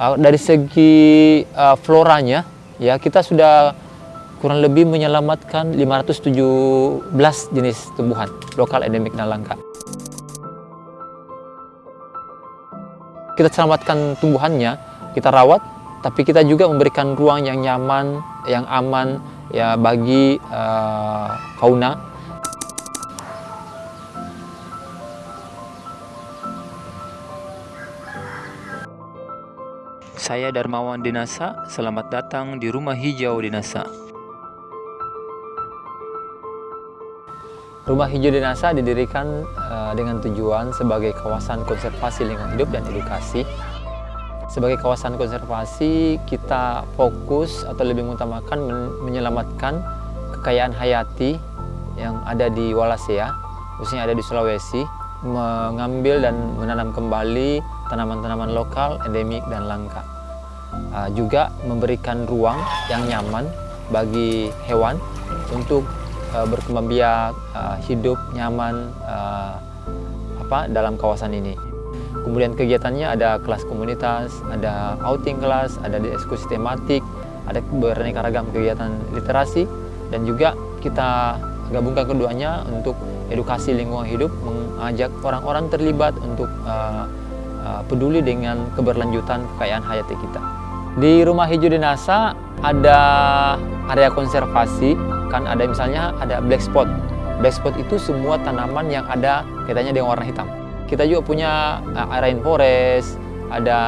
Uh, dari segi uh, floranya, ya kita sudah kurang lebih menyelamatkan 517 jenis tumbuhan lokal endemik dan langka. Kita selamatkan tumbuhannya, kita rawat, tapi kita juga memberikan ruang yang nyaman, yang aman ya bagi uh, fauna Saya Darmawan Dinasa, selamat datang di Rumah Hijau Dinasa. Rumah Hijau Dinasa didirikan uh, dengan tujuan sebagai kawasan konservasi lingkungan hidup dan edukasi. Sebagai kawasan konservasi, kita fokus atau lebih mengutamakan men menyelamatkan kekayaan hayati yang ada di Wallacea, khususnya ada di Sulawesi, mengambil dan menanam kembali tanaman-tanaman lokal, endemik, dan langka uh, juga memberikan ruang yang nyaman bagi hewan untuk uh, berkembang biak, uh, hidup nyaman apa dalam kawasan ini. Kemudian kegiatannya ada kelas komunitas, ada outing kelas, ada diskusi tematik, ada beraneka ragam kegiatan literasi, dan juga kita gabungkan keduanya untuk edukasi lingkungan hidup, mengajak orang-orang terlibat untuk uh, uh, peduli dengan keberlanjutan kekayaan hayati kita. Di Rumah Hijau Dinasa ada area konservasi, kan ada misalnya ada black spot. Black spot itu semua tanaman yang ada katanya dengan warna hitam. Kita juga punya uh, rainforest, ada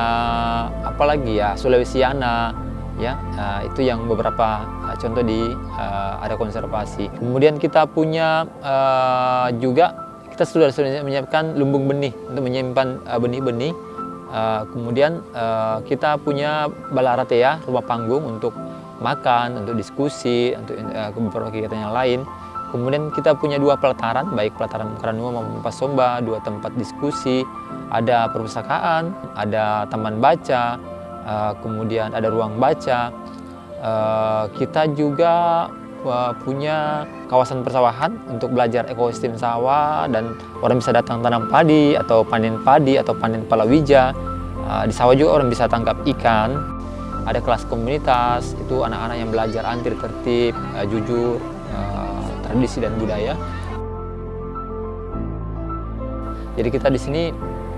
apa lagi ya, Sulawesiana, ya uh, itu yang beberapa uh, contoh di uh, area konservasi. Kemudian kita punya uh, juga kita sudah menyiapkan lumbung benih untuk menyimpan benih-benih uh, Uh, kemudian uh, kita punya balaratea, rumah panggung untuk makan, untuk diskusi, untuk uh, beberapa kegiatan yang lain. Kemudian kita punya dua pelataran, baik pelataran Kranua maupun Pasomba, dua tempat diskusi, ada perpustakaan, ada taman baca, uh, kemudian ada ruang baca. Uh, kita juga punya kawasan persawahan untuk belajar ekosistem sawah dan orang bisa datang tanam padi atau panen padi atau panen palawija Uh, di sawah juga orang bisa tangkap ikan. Ada kelas komunitas, itu anak-anak yang belajar antir tertib, uh, jujur, uh, tradisi dan budaya. Jadi kita di sini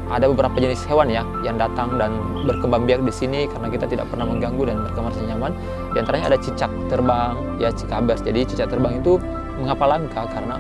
ada beberapa jenis hewan ya yang datang dan berkembang biak di sini karena kita tidak pernah mengganggu dan mereka merasa nyaman. Di antaranya ada cicak terbang, ya cikabers. Jadi cicak terbang itu mengapa langka karena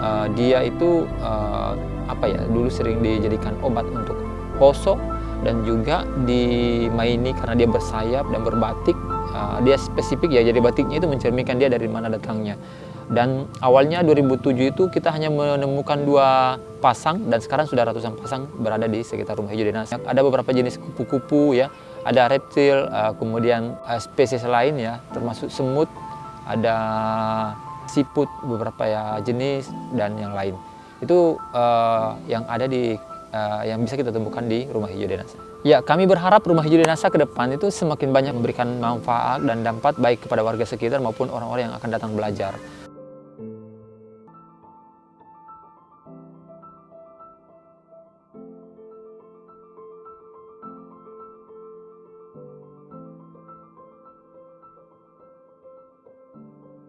uh, dia itu uh, apa ya dulu sering dijadikan obat untuk poso dan juga dimaini karena dia bersayap dan berbatik uh, dia spesifik ya jadi batiknya itu mencerminkan dia dari mana datangnya dan awalnya 2007 itu kita hanya menemukan dua pasang dan sekarang sudah ratusan pasang berada di sekitar rumah hijau dinas ada beberapa jenis kupu-kupu ya ada reptil uh, kemudian uh, spesies lain ya termasuk semut ada siput beberapa ya jenis dan yang lain itu uh, yang ada di uh, yang bisa kita temukan di Rumah Hijau Denasa. Ya, kami berharap Rumah Hijau Denasa ke depan itu semakin banyak memberikan manfaat dan dampak baik kepada warga sekitar maupun orang-orang yang akan datang belajar.